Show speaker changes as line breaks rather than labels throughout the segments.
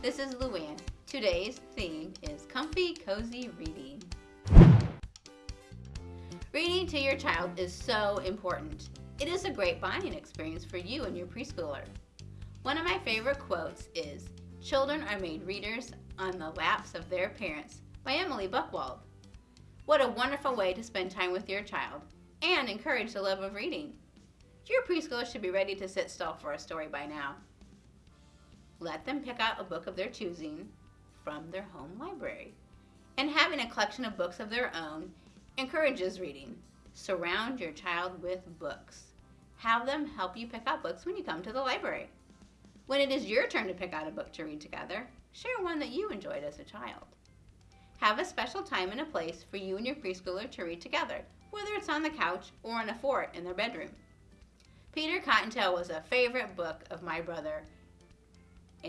this is Luann. Today's theme is comfy, cozy reading. Reading to your child is so important. It is a great bonding experience for you and your preschooler. One of my favorite quotes is, Children are made readers on the laps of their parents by Emilie Buchwald. What a wonderful way to spend time with your child and encourage the love of reading. Your preschooler should be ready to sit still for a story by now. Let them pick out a book of their choosing from their home library. And having a collection of books of their own encourages reading. Surround your child with books. Have them help you pick out books when you come to the library. When it is your turn to pick out a book to read together, share one that you enjoyed as a child. Have a special time and a place for you and your preschooler to read together, whether it's on the couch or in a fort in their bedroom. Peter Cottontail was a favorite book of my brother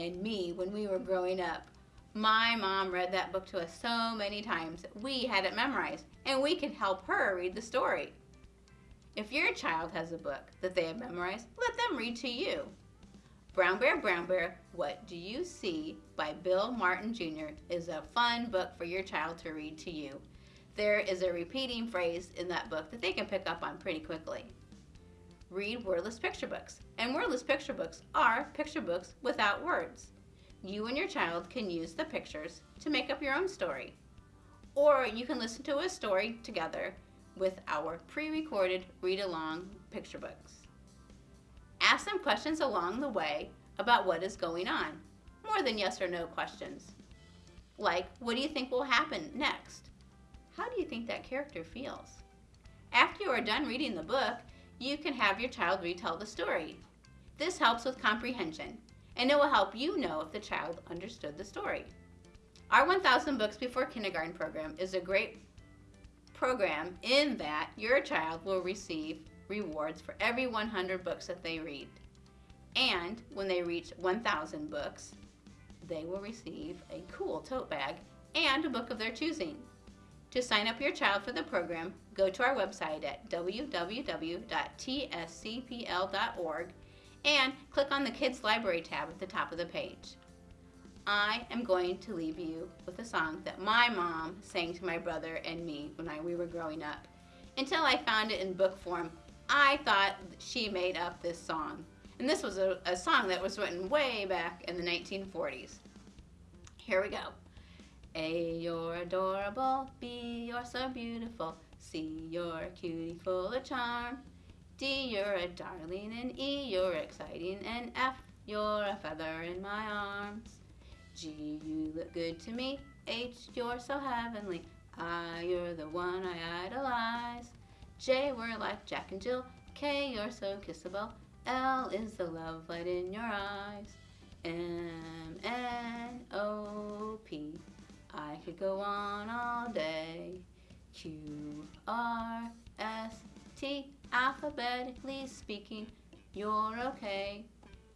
and me when we were growing up. My mom read that book to us so many times we had it memorized, and we could help her read the story. If your child has a book that they have memorized, let them read to you. Brown Bear, Brown Bear, What Do You See by Bill Martin Jr. is a fun book for your child to read to you. There is a repeating phrase in that book that they can pick up on pretty quickly. Read wordless picture books, and wordless picture books are picture books without words. You and your child can use the pictures to make up your own story. Or you can listen to a story together with our pre-recorded read-along picture books. Ask them questions along the way about what is going on, more than yes or no questions. Like, what do you think will happen next? How do you think that character feels? After you are done reading the book, you can have your child retell the story. This helps with comprehension, and it will help you know if the child understood the story. Our 1000 Books Before Kindergarten program is a great program in that your child will receive rewards for every 100 books that they read. And when they reach 1,000 books, they will receive a cool tote bag and a book of their choosing. To sign up your child for the program, go to our website at www.tscpl.org and click on the Kids Library tab at the top of the page. I am going to leave you with a song that my mom sang to my brother and me when I, we were growing up. Until I found it in book form, I thought she made up this song. And this was a, a song that was written way back in the 1940s. Here we go. A, you're adorable. B, you're so beautiful. C, you're a cutie full of charm. D, you're a darling. And E, you're exciting. And F, you're a feather in my arms. G, you look good to me. H, you're so heavenly. I, you're the one I idolize. J, we're like Jack and Jill. K, you're so kissable. L is the love light in your eyes. M, N, O, P. I could go on all day. Q, R, S, T. Alphabetically speaking, you're okay.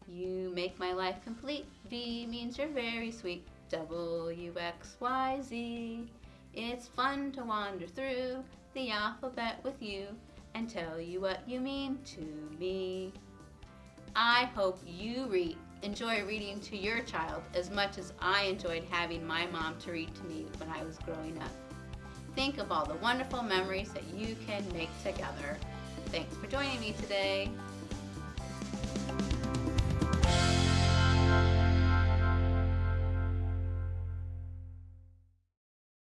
You make my life complete. V means you're very sweet. W, X, Y, Z. It's fun to wander through the alphabet with you and tell you what you mean to me. I hope you read, enjoy reading to your child as much as I enjoyed having my mom to read to me when I was growing up. Think of all the wonderful memories that you can make together. Thanks for joining me today.